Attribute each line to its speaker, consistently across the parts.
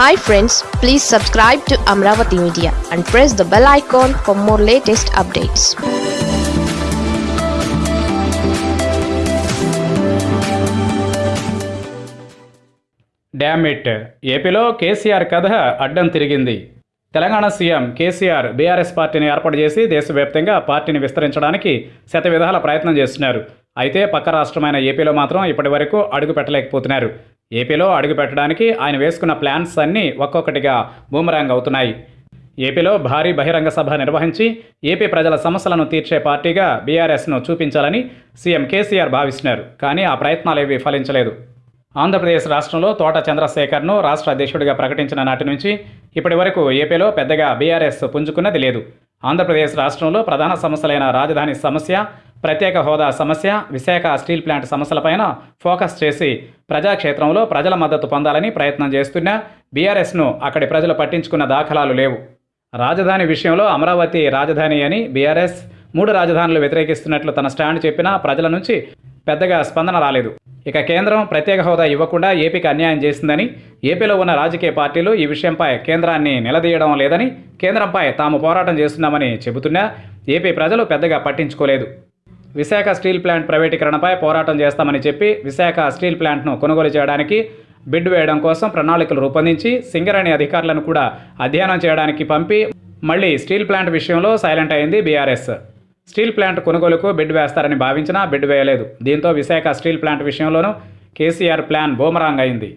Speaker 1: Hi friends please subscribe to Amaravati media and press the bell icon for more latest updates
Speaker 2: damn it ఏపీలో కేసీఆర్ కథ అడ్డం తిరిగింది. Telangana CM KCR BRS పార్టీని ఏర్పాటు చేసి దేశవ్యాప్తంగా పార్టీని విస్తరించడానికి శత విధాల ప్రయత్నం చేస్తున్నారు. అయితే పక్క రాష్ట్రమైన ఏపీలో మాత్రం ఇప్పటి వరకు అడుగు పెట్టలేకపోతున్నారు. ఏపీలో అడుగుపెట్టడానికి ఆయన వేసుకున్న ప్లాన్స్ అన్నీ ఒక్కొక్కటిగా బూమరాంగ్ అవుతున్నాయి. ఏపీలో భారీ బహిరంగ సభ నిర్వహించి ఏపీ ప్రజల సమస్యలను తీర్చే పార్టీగా బీఆర్ఎస్ను చూపించాలని సీఎం కేసీఆర్ భావిస్తున్నారు కానీ ఆ ప్రయత్నాలేవి ఫలించలేదు. ఆంధ్రప్రదేశ్ రాష్ట్రంలో తోట చంద్రశేఖర్ను రాష్ట్ర అధ్యక్షుడిగా ప్రకటించిన నాటి నుంచి ఇప్పటి వరకు ఏపీలో పెద్దగా బీఆర్ఎస్ పుంజుకున్నది లేదు. ఆంధ్రప్రదేశ్ రాష్ట్రంలో ప్రధాన సమస్యలైన రాజధాని సమస్య ప్రత్యేక హోదా సమస్య విశాఖ స్టీల్ ప్లాంట్ సమస్యలపైన ఫోకస్ చేసి ప్రజాక్షేత్రంలో ప్రజల మద్దతు పొందాలని ప్రయత్నం చేస్తున్నా బీఆర్ఎస్ను అక్కడి ప్రజలు పట్టించుకున్న దాఖలాలు లేవు. రాజధాని విషయంలో అమరావతి రాజధాని అని బీఆర్ఎస్ మూడు రాజధానులు వ్యతిరేకిస్తున్నట్లు తన స్టాండ్ చెప్పినా ప్రజల నుంచి పెద్దగా స్పందన రాలేదు. ఇక కేంద్రం ప్రత్యేక హోదా ఇవ్వకుండా ఏపీకి అన్యాయం చేసిందని ఏపీలో ఉన్న రాజకీయ పార్టీలు ఈ విషయంపై కేంద్రాన్ని నిలదీయడం లేదని కేంద్రంపై తాము పోరాటం చేస్తున్నామని చెబుతున్నా ఏపీ ప్రజలు పెద్దగా పట్టించుకోలేదు. విశాఖ స్టీల్ ప్లాంట్ ప్రైవేటీకరణపై పోరాటం చేస్తామని చెప్పి విశాఖ స్టీల్ ప్లాంట్ను కొనుగోలు చేయడానికి బిడ్ వేయడం కోసం ప్రణాళికలు రూపొందించి సింగరేణి అధికారులను కూడా అధ్యయనం చేయడానికి పంపి మళ్ళీ స్టీల్ ప్లాంట్ విషయంలో సైలెంట్ అయింది బీఆర్ఎస్. స్టీల్ ప్లాంట్ కొనుగోలుకు బిడ్ వేస్తారని భావించినా బిడ్ వేయలేదు. దీంతో విశాఖ స్టీల్ ప్లాంట్ విషయంలోనూ కేసీఆర్ ప్లాన్ బూమరాంగ్ అయింది.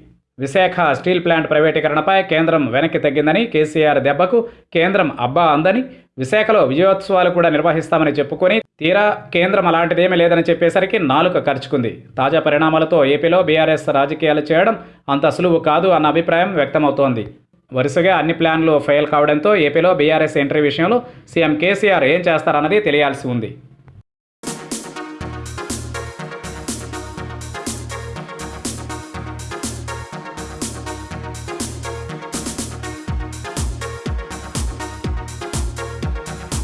Speaker 2: విశాఖ స్టీల్ ప్లాంట్ ప్రైవేటీకరణపై కేంద్రం వెనక్కి తగ్గిందని కేసీఆర్ దెబ్బకు కేంద్రం అబ్బా అందని విశాఖలో విజయోత్సవాలు కూడా నిర్వహిస్తామని చెప్పుకొని తీరా కేంద్రం అలాంటిదేమీ లేదని చెప్పేసరికి నాలుక ఖర్చుకుంది తాజా పరిణామాలతో ఏపీలో బీఆర్ఎస్ రాజకీయాలు చేయడం అంత సులువు కాదు అన్న అభిప్రాయం వ్యక్తమవుతోంది. వరుసగా అన్ని ప్లాన్లు ఫెయిల్ కావడంతో ఏపీలో బీఆర్ఎస్ ఎంట్రీ విషయంలో సీఎం కేసీఆర్ ఏం చేస్తారన్నది తెలియాల్సి ఉంది.